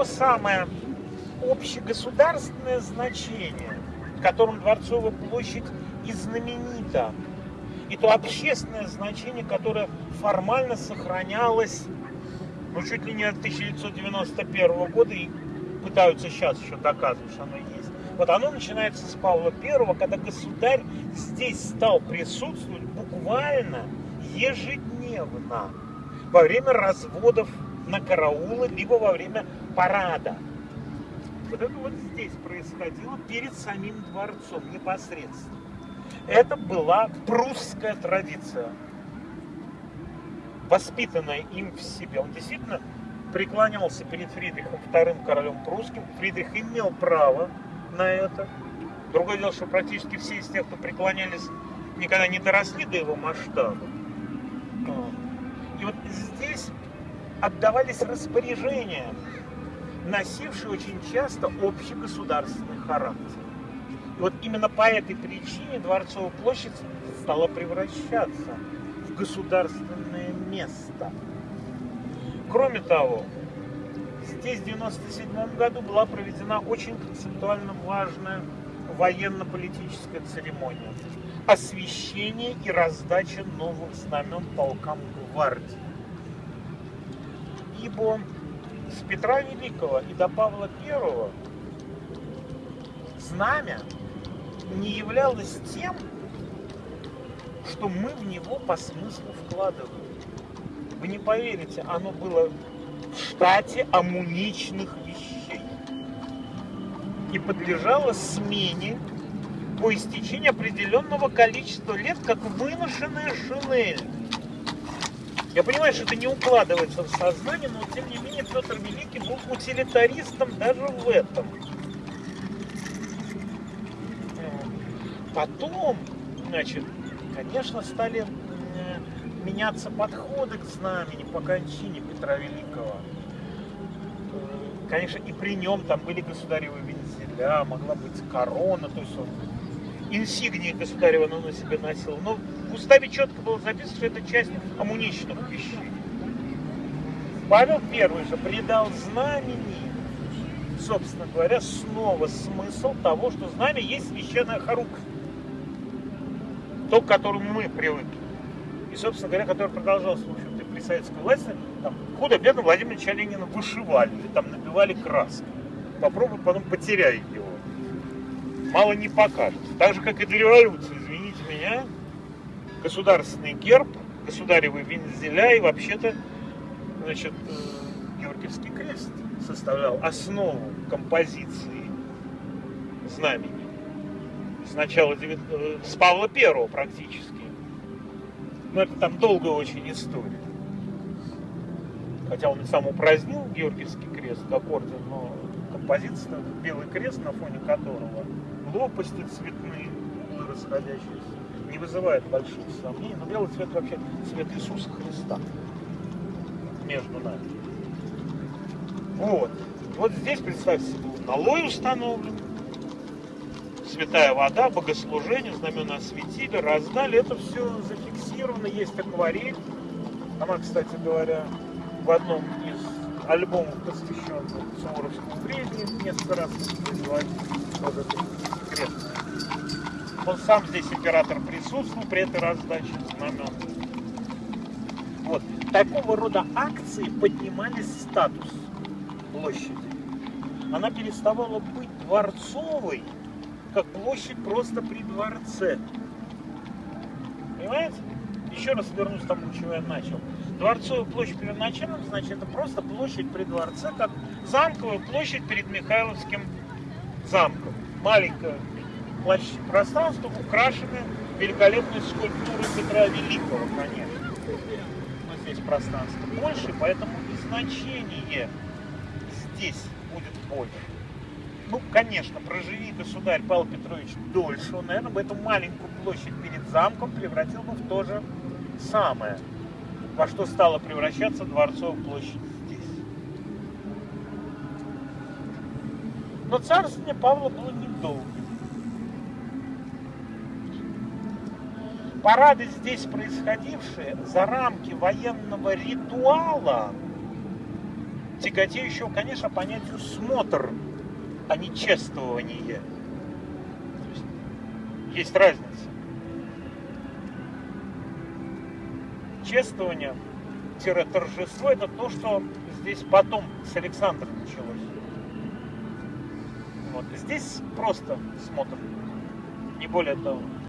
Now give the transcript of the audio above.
то самое общегосударственное значение, которым Дворцовая площадь и знаменита, и то общественное значение, которое формально сохранялось ну, чуть ли не от 1991 года и пытаются сейчас еще доказывать, что оно есть. Вот оно начинается с Павла I, когда государь здесь стал присутствовать буквально ежедневно во время разводов на караулы, либо во время парада. Вот это вот здесь происходило перед самим дворцом непосредственно. Это была прусская традиция, воспитанная им в себе. Он действительно преклонялся перед Фридрихом II королем прусским. Фридрих имел право на это. Другое дело, что практически все из тех, кто преклонялись, никогда не доросли до его масштаба. И вот здесь отдавались распоряжения, носившие очень часто общегосударственный характер. И вот именно по этой причине Дворцовая площадь стала превращаться в государственное место. Кроме того, здесь в 1997 году была проведена очень концептуально важная военно-политическая церемония освещение и раздача новых знамен полкам гвардии. Ибо с Петра Великого и до Павла I знамя не являлось тем, что мы в него по смыслу вкладываем. Вы не поверите, оно было в штате амуничных вещей и подлежало смене по истечении определенного количества лет, как выношенная шинель. Я понимаю, что это не укладывается в сознание, но тем не менее Петр Великий был утилитаристом даже в этом. Потом, значит, конечно, стали меняться подходы к знамени по кончине Петра Великого. Конечно, и при нем там были государевы вензеля, могла быть корона, то есть он инсигнии государева он на себе носил. Но в уставе четко было записано, что это часть амуничных вещей. Павел I же придал знамени, собственно говоря, снова смысл того, что знамя есть священная хоруквь. То, к которому мы привыкли. И, собственно говоря, который продолжался, в общем-то, при советской власти, там, худо-бедно Владимира Ленина вышивали, там набивали краской. Попробуй потом потеряй его мало не покажет. Так же, как и для революции, извините меня, государственный герб, государевы вензеля и вообще-то, значит, э, Георгиевский крест составлял основу композиции знамени. Сначала э, с Павла Первого практически. Но это там долгая очень история. Хотя он и сам упразднил Георгиевский крест как орден, но композиция, белый крест, на фоне которого лопасти цветные, расходящиеся, не вызывает больших сомнений. Но белый цвет вообще цвет Иисуса Христа между нами. Вот. Вот здесь, представьте себе, налой установлен, святая вода, богослужение, знамена осветили, раздали. Это все зафиксировано, есть акварель. Она, кстати говоря, в одном из альбомов, посвященных Суворовскому времени, несколько раз производили конкретно. Он сам здесь император присутствовал при этой раздаче знамен. Вот. Такого рода акции поднимали статус площади. Она переставала быть дворцовой, как площадь просто при дворце. Понимаете? Еще раз вернусь к тому, чего я начал. Дворцовая площадь первоначально, значит, это просто площадь при дворце, как замковая площадь перед Михайловским замком маленькое пространство, украшенное великолепной скульптурой Петра Великого, конечно. Но здесь пространство больше, поэтому и значение здесь будет больше. Ну, конечно, проживи государь Павел Петрович дольше, он, наверное, бы эту маленькую площадь перед замком превратил бы в то же самое, во что стала превращаться Дворцовая площадь Но царствование Павла было недолгим. Парады здесь происходившие за рамки военного ритуала тяготеющего, конечно, понятию смотр, а не чествование. Есть разница. Чествование-торжество это то, что здесь потом с Александром началось. Вот. Здесь просто смотр, не более того.